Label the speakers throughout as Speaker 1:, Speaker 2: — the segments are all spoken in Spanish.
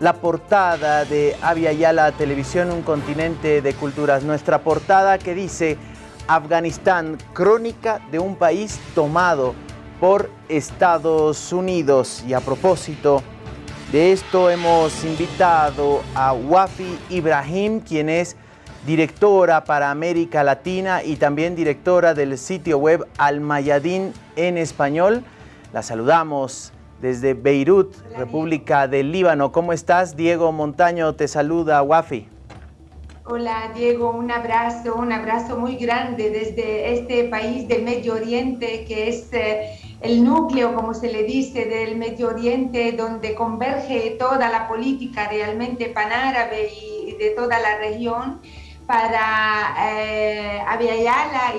Speaker 1: la portada de Avia Yala Televisión, un continente de culturas. Nuestra portada que dice Afganistán, crónica de un país tomado por Estados Unidos. Y a propósito de esto hemos invitado a Wafi Ibrahim, quien es directora para América Latina y también directora del sitio web Al Mayadín en español. La saludamos desde Beirut, República del Líbano. ¿Cómo estás? Diego Montaño te saluda, Wafi.
Speaker 2: Hola Diego, un abrazo, un abrazo muy grande desde este país del Medio Oriente que es eh, el núcleo, como se le dice, del Medio Oriente donde converge toda la política realmente panárabe y de toda la región para eh,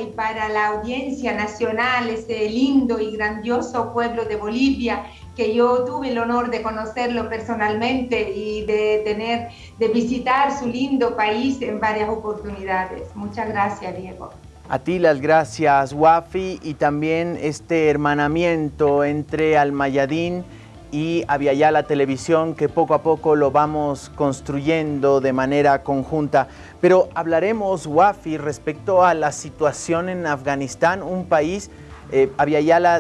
Speaker 2: y para la audiencia nacional, ese lindo y grandioso pueblo de Bolivia, que yo tuve el honor de conocerlo personalmente y de tener, de visitar su lindo país en varias oportunidades. Muchas gracias, Diego.
Speaker 1: A ti las gracias, Wafi, y también este hermanamiento entre Almayadín y la Televisión, que poco a poco lo vamos construyendo de manera conjunta. Pero hablaremos, Wafi, respecto a la situación en Afganistán, un país, eh,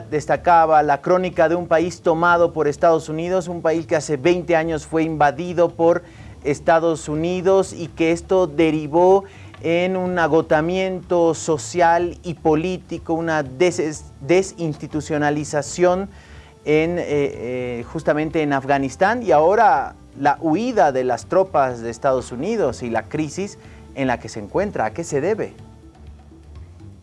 Speaker 1: destacaba la crónica de un país tomado por Estados Unidos, un país que hace 20 años fue invadido por Estados Unidos y que esto derivó en un agotamiento social y político, una desinstitucionalización en, eh, eh, justamente en Afganistán y ahora la huida de las tropas de Estados Unidos y la crisis en la que se encuentra. ¿A qué se debe?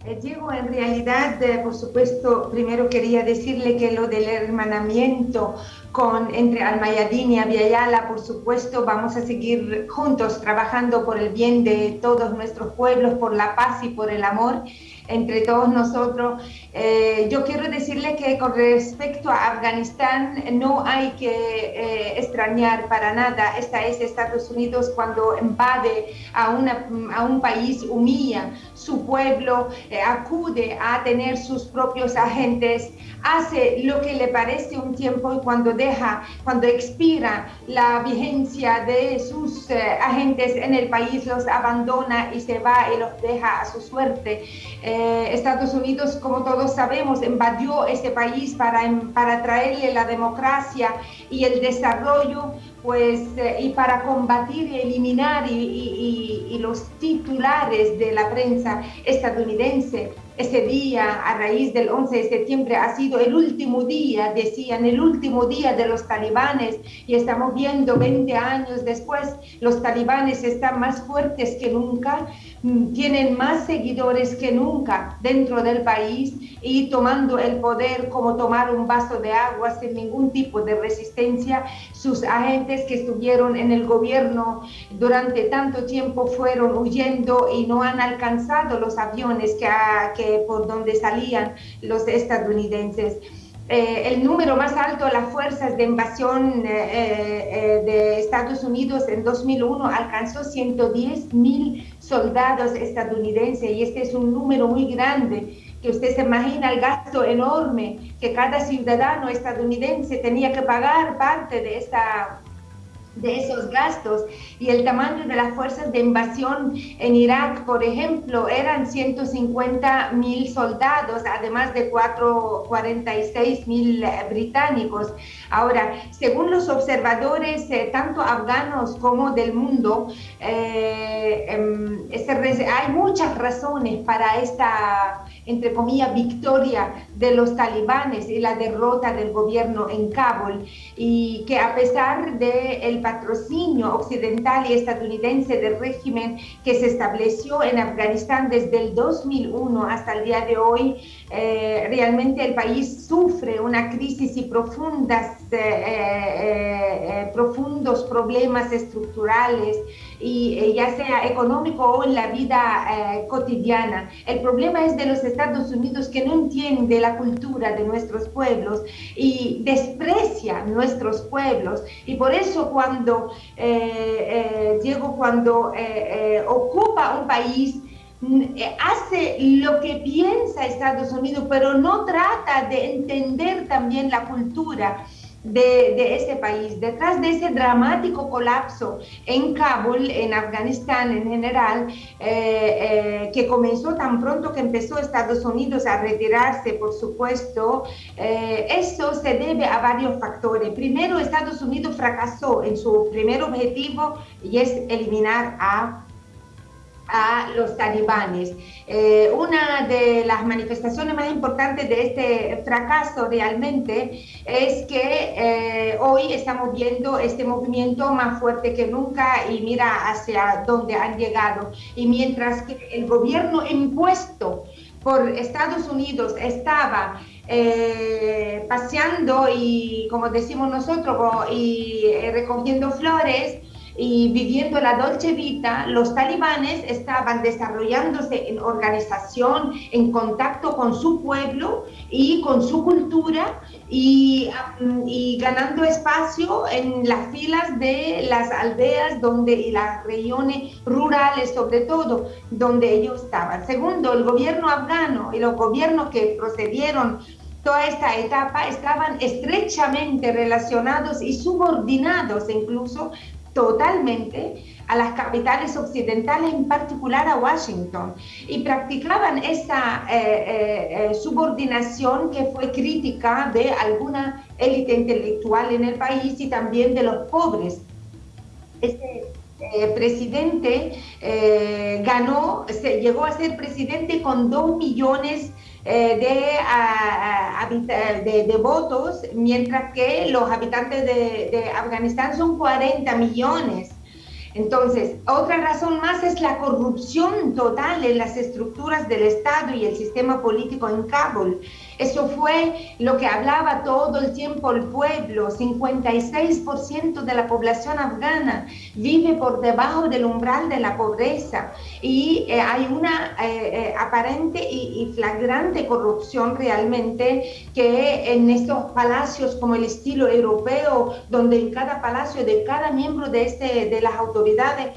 Speaker 2: Eh, Diego, en realidad, por supuesto, primero quería decirle que lo del hermanamiento con, entre Almayadín y Aviala, por supuesto, vamos a seguir juntos trabajando por el bien de todos nuestros pueblos, por la paz y por el amor entre todos nosotros. Eh, yo quiero decirle que con respecto a Afganistán no hay que eh, extrañar para nada. Esta es Estados Unidos cuando invade a, una, a un país, humilla su pueblo, eh, acude a tener sus propios agentes, hace lo que le parece un tiempo y cuando deja, cuando expira la vigencia de sus agentes en el país, los abandona y se va y los deja a su suerte. Eh, Estados Unidos, como todos sabemos, invadió este país para, para traerle la democracia y el desarrollo, pues, eh, y para combatir y eliminar y los titulares de la prensa estadounidense. Ese día, a raíz del 11 de septiembre, ha sido el último día, decían, el último día de los talibanes y estamos viendo 20 años después, los talibanes están más fuertes que nunca, tienen más seguidores que nunca dentro del país y tomando el poder como tomar un vaso de agua sin ningún tipo de resistencia. Sus agentes que estuvieron en el gobierno durante tanto tiempo fueron huyendo y no han alcanzado los aviones que, que por donde salían los estadounidenses. Eh, el número más alto de las fuerzas de invasión eh, eh, de Estados Unidos en 2001 alcanzó 110 mil soldados estadounidenses. Y este es un número muy grande que usted se imagina el gasto enorme que cada ciudadano estadounidense tenía que pagar parte de esta de esos gastos y el tamaño de las fuerzas de invasión en Irak, por ejemplo, eran 150 mil soldados, además de 46 mil eh, británicos. Ahora, según los observadores, eh, tanto afganos como del mundo, eh, em, hay muchas razones para esta, entre comillas, victoria de los talibanes y la derrota del gobierno en Kabul, y que a pesar del el patrocinio occidental y estadounidense del régimen que se estableció en Afganistán desde el 2001 hasta el día de hoy, eh, realmente el país sufre una crisis y profundas, eh, eh, profundos problemas estructurales, y ya sea económico o en la vida cotidiana. El problema es de los Estados Unidos que no entiende la cultura de nuestros pueblos y desprecia nuestros pueblos. Y por eso cuando Diego, cuando ocupa un país, eh, hace lo que piensa Estados Unidos, pero no trata de entender también la cultura de, ese país, detrás de ese dramático colapso en Kabul, en Afganistán en general, eh, eh, que comenzó tan pronto que empezó Estados Unidos a retirarse, por supuesto, eh, eso se debe a varios factores. Primero, Estados Unidos fracasó en su primer objetivo y es eliminar a a los talibanes. Eh, una de las manifestaciones más importantes de este fracaso realmente es que eh, hoy estamos viendo este movimiento más fuerte que nunca y mira hacia dónde han llegado. Y mientras que el gobierno impuesto por Estados Unidos estaba eh, paseando y, como decimos nosotros, y recogiendo flores, y viviendo la Dolce Vita, los talibanes estaban desarrollándose en organización, en contacto con su pueblo y con su cultura y, um, y ganando espacio en las filas de las aldeas donde, y las regiones rurales sobre todo, donde ellos estaban. Segundo, el gobierno afgano y los gobiernos que procedieron toda esta etapa estaban estrechamente relacionados y subordinados incluso totalmente a las capitales occidentales, en particular a Washington, y practicaban esa eh, eh, eh, subordinación que fue crítica de alguna élite intelectual en el país y también de los pobres. Este presidente ganó, se, llegó a ser presidente con dos millones de, de, votos, mientras que los habitantes de, de Afganistán son 40 millones. Entonces, otra razón más es la corrupción total en las estructuras del Estado y el sistema político en Kabul. Eso fue lo que hablaba todo el tiempo el pueblo. 56% de la población afgana vive por debajo del umbral de la pobreza y eh, hay una eh, eh, aparente y, flagrante corrupción realmente que en estos palacios como el estilo europeo, donde en cada palacio de cada miembro de, este, de las autoridades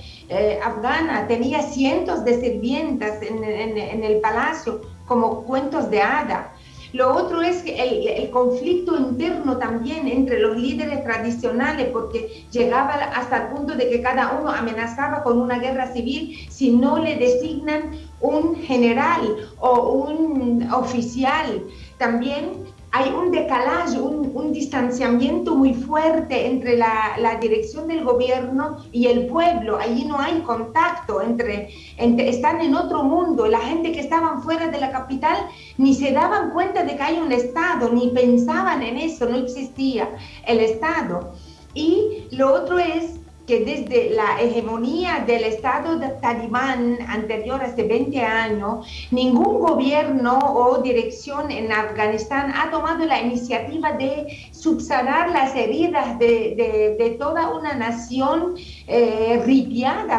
Speaker 2: afganas tenía cientos de sirvientas en, en el palacio como cuentos de hada. Lo otro es el, conflicto interno también entre los líderes tradicionales, porque llegaba hasta el punto de que cada uno amenazaba con una guerra civil si no le designan un general o un oficial. También hay un decalaje, un, distanciamiento muy fuerte entre la, dirección del gobierno y el pueblo. Allí no hay contacto entre, entre, están en otro mundo. La gente que estaban fuera de la capital ni se daban cuenta de que hay un Estado, ni pensaban en eso, no existía el Estado. Y lo otro es que desde la hegemonía del Estado de talibán anterior, hace 20 años, ningún gobierno o dirección en Afganistán ha tomado la iniciativa de subsanar las heridas de, de, toda una nación eh,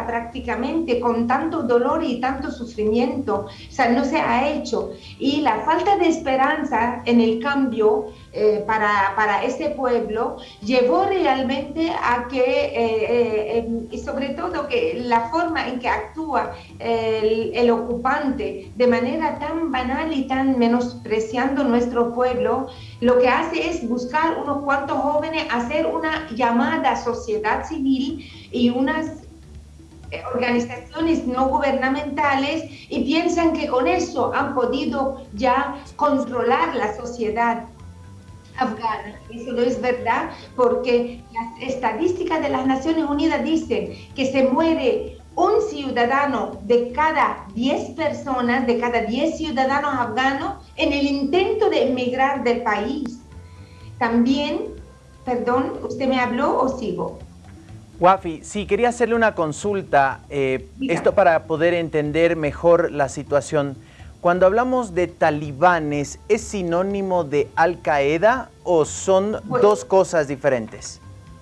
Speaker 2: prácticamente, con tanto dolor y tanto sufrimiento. O sea, no se ha hecho. Y la falta de esperanza en el cambio eh, para, para ese pueblo llevó realmente a que... Eh, eh, y sobre todo que la forma en que actúa el, ocupante de manera tan banal y tan menospreciando nuestro pueblo, lo que hace es buscar unos cuantos jóvenes, hacer una llamada sociedad civil y unas eh, organizaciones no gubernamentales y piensan que con eso han podido ya controlar la sociedad afgana. Eso no es verdad porque las estadísticas de las Naciones Unidas dicen que se muere un ciudadano de cada 10 personas, de cada 10 ciudadanos afganos en el intento de emigrar del país. También, perdón, ¿usted me habló o sigo?
Speaker 1: Wafi, sí, quería hacerle una consulta, eh, esto para poder entender mejor la situación. Cuando hablamos de talibanes, ¿es sinónimo de Al Qaeda o son dos cosas diferentes?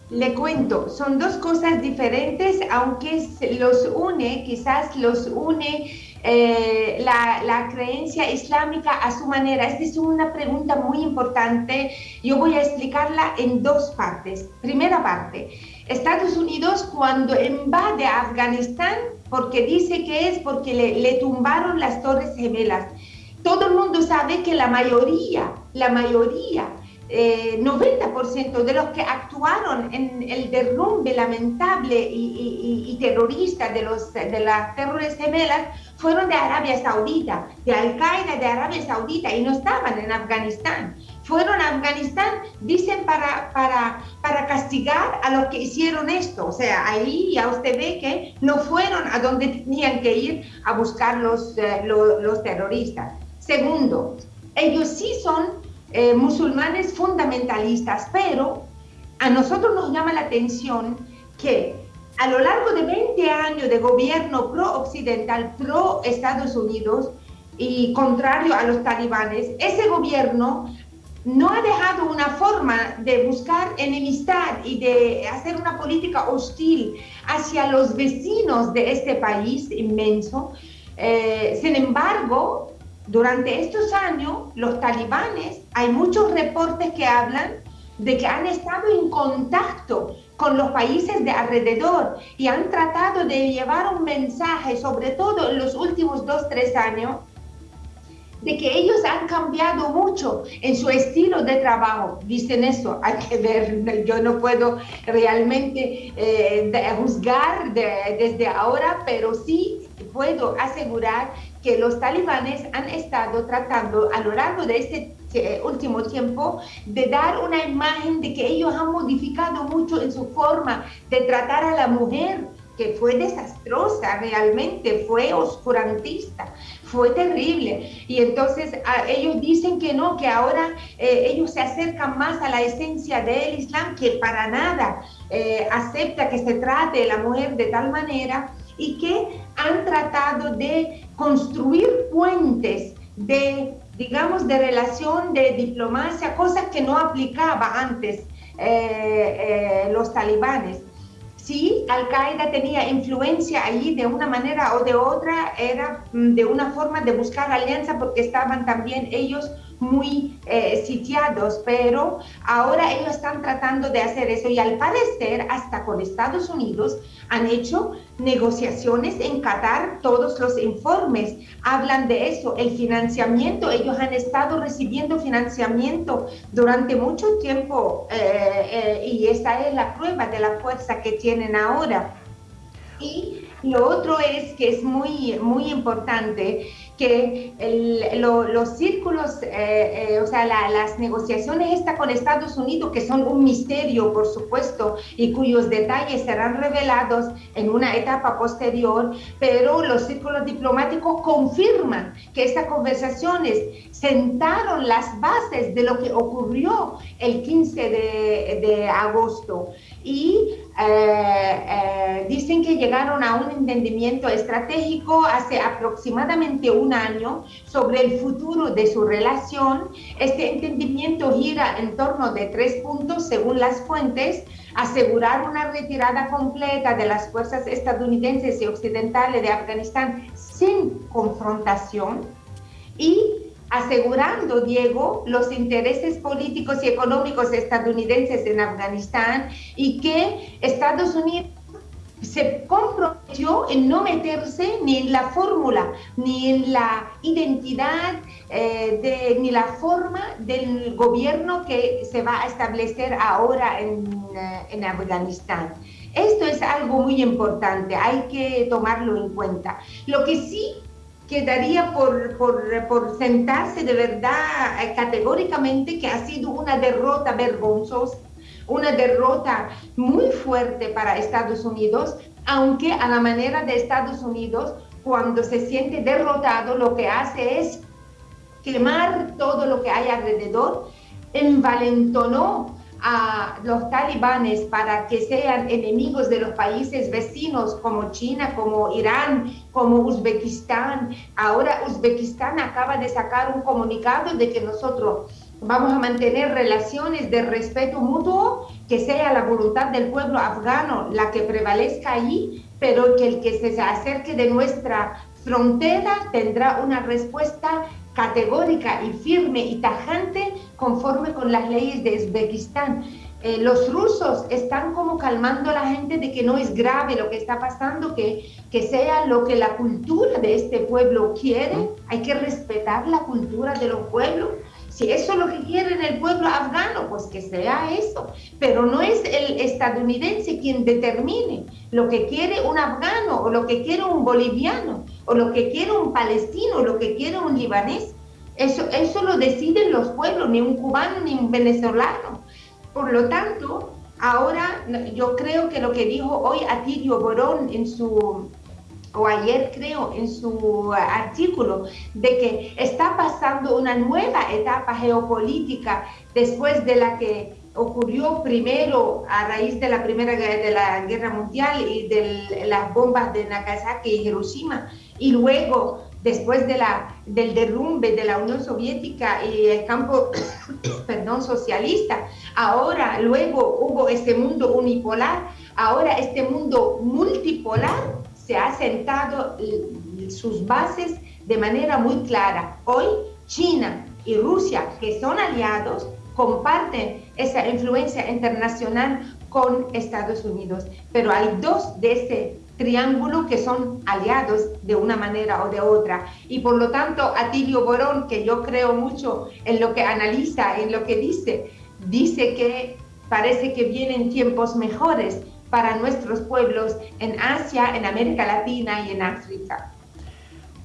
Speaker 2: Le cuento, son dos cosas diferentes, aunque los une, quizás los une eh, la, la, creencia islámica a su manera. Esta es una pregunta muy importante. Yo voy a explicarla en dos partes. Primera parte, Estados Unidos cuando invade Afganistán, porque dice que es porque le, tumbaron las torres gemelas. Todo el mundo sabe que la mayoría, la mayoría 90% de los que actuaron en el derrumbe lamentable y, terrorista de, los, de las terrores gemelas fueron de Arabia Saudita, de Al-Qaeda de Arabia Saudita y no estaban en Afganistán. Fueron a Afganistán, dicen, para, para, para castigar a los que hicieron esto. O sea, ahí ya usted ve que no fueron a donde tenían que ir a buscar los, eh, los, terroristas. Segundo, ellos sí son eh, musulmanes fundamentalistas, pero a nosotros nos llama la atención que a lo largo de 20 años de gobierno pro-occidental, pro-Estados Unidos y contrario a los talibanes, ese gobierno no ha dejado una forma de buscar enemistad y de hacer una política hostil hacia los vecinos de este país inmenso. Eh, sin embargo, durante estos años, los talibanes, hay muchos reportes que hablan de que han estado en contacto con los países de alrededor y han tratado de llevar un mensaje, sobre todo en los últimos dos, tres años, de que ellos han cambiado mucho en su estilo de trabajo. Dicen eso, hay que ver, yo no puedo realmente eh, juzgar desde ahora, pero sí puedo asegurar que los talibanes han estado tratando a lo largo de este eh, último tiempo de dar una imagen de que ellos han modificado mucho en su forma de tratar a la mujer, que fue desastrosa realmente, fue oscurantista, fue terrible. Y entonces ellos dicen que no, que ahora eh, ellos se acercan más a la esencia del Islam, que para nada eh, acepta que se trate a la mujer de tal manera y que han tratado de construir puentes de, digamos, de relación, de diplomacia, cosas que no aplicaba antes eh, los talibanes. Si Al-Qaeda tenía influencia allí de una manera o de otra, era mm, de una forma de buscar alianza porque estaban también ellos muy eh, sitiados, pero ahora ellos están tratando de hacer eso y al parecer hasta con Estados Unidos han hecho negociaciones en Qatar, todos los informes hablan de eso, el financiamiento, ellos han estado recibiendo financiamiento durante mucho tiempo eh, eh, y esa es la prueba de la fuerza que tienen ahora. Y lo otro es que es muy, muy importante que los círculos, eh, eh, o sea, las negociaciones con Estados Unidos, que son un misterio, por supuesto, y cuyos detalles serán revelados en una etapa posterior, pero los círculos diplomáticos confirman que estas conversaciones sentaron las bases de lo que ocurrió el 15 de, de agosto y eh, dicen que llegaron a un entendimiento estratégico hace aproximadamente un año sobre el futuro de su relación. Este entendimiento gira en torno de tres puntos según las fuentes, asegurar una retirada completa de las fuerzas estadounidenses y occidentales de Afganistán sin confrontación y asegurando, Diego, los intereses políticos y económicos estadounidenses en Afganistán y que Estados Unidos se comprometió en no meterse ni en la fórmula, ni en la identidad, eh, de, ni la forma del gobierno que se va a establecer ahora en, eh, en Afganistán. Esto es algo muy importante, hay que tomarlo en cuenta. Lo que sí quedaría por, por, por, sentarse de verdad eh, categóricamente que ha sido una derrota vergonzosa, una derrota muy fuerte para Estados Unidos, aunque a la manera de Estados Unidos, cuando se siente derrotado, lo que hace es quemar todo lo que hay alrededor, envalentonó a los talibanes para que sean enemigos de los países vecinos como China, como Irán, como Uzbekistán. Ahora Uzbekistán acaba de sacar un comunicado de que nosotros vamos a mantener relaciones de respeto mutuo, que sea la voluntad del pueblo afgano la que prevalezca allí, pero que el que se acerque de nuestra frontera tendrá una respuesta categórica y firme y tajante conforme con las leyes de Uzbekistán. Eh, los rusos están como calmando a la gente de que no es grave lo que está pasando, que, que sea lo que la cultura de este pueblo quiere, hay que respetar la cultura de los pueblos Si eso es lo que quiere el pueblo afgano, pues que sea eso. Pero no es el estadounidense quien determine lo que quiere un afgano o lo que quiere un boliviano o lo que quiere un palestino o lo que quiere un libanés. Eso, eso lo deciden los pueblos, ni un cubano ni un venezolano. Por lo tanto, ahora yo creo que lo que dijo hoy Atilio Borón en su o ayer creo en su artículo, de que está pasando una nueva etapa geopolítica después de la que ocurrió primero a raíz de la Primera de la Guerra Mundial y de las bombas de Nagasaki y Hiroshima, y luego después de la, del derrumbe de la Unión Soviética y el campo perdón, socialista, ahora luego hubo este mundo unipolar, ahora este mundo multipolar se ha sentado sus bases de manera muy clara. Hoy China y Rusia, que son aliados, comparten esa influencia internacional con Estados Unidos. Pero hay dos de ese triángulo que son aliados de una manera o de otra. Y por lo tanto, Atilio Borón, que yo creo mucho en lo que analiza, en lo que dice, dice que parece que vienen tiempos mejores para nuestros pueblos en Asia, en América Latina y en África.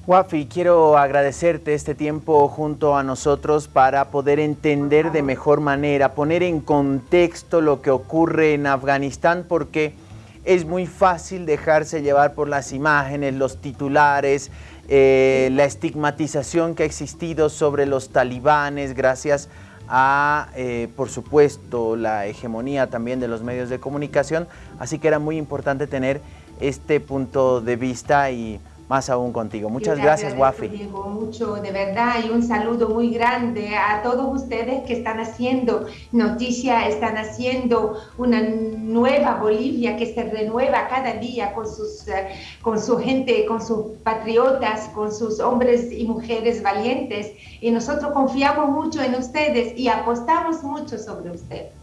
Speaker 1: Wafi, quiero agradecerte este tiempo junto a nosotros para poder entender de mejor manera, poner en contexto lo que ocurre en Afganistán, porque es muy fácil dejarse llevar por las imágenes, los titulares, eh, la estigmatización que ha existido sobre los talibanes gracias a, eh, por supuesto, la hegemonía también de los medios de comunicación, así que era muy importante tener este punto de vista y más aún contigo. Muchas gracias, Wafi.
Speaker 2: Diego, mucho, de verdad, y un saludo muy grande a todos ustedes que están haciendo noticia, están haciendo una nueva Bolivia que se renueva cada día con, sus, eh, con su gente, con sus patriotas, con sus hombres y mujeres valientes. Y nosotros confiamos mucho en ustedes y apostamos mucho sobre ustedes.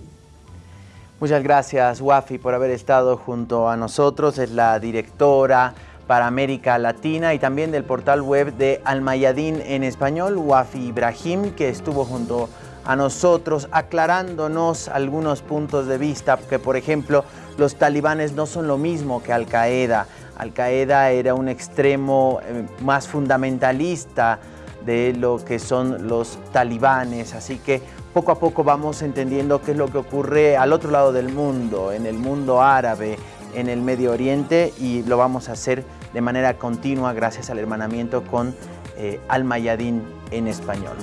Speaker 1: Muchas gracias, Wafi, por haber estado junto a nosotros. Es la directora para América Latina y también del portal web de Almayadín en español, Wafi Ibrahim, que estuvo junto a nosotros aclarándonos algunos puntos de vista, que por ejemplo los talibanes no son lo mismo que Al-Qaeda. Al-Qaeda era un extremo eh, más fundamentalista de lo que son los talibanes, así que poco a poco vamos entendiendo qué es lo que ocurre al otro lado del mundo, en el mundo árabe, en el Medio Oriente y lo vamos a hacer de manera continua gracias al hermanamiento con eh, Al en español.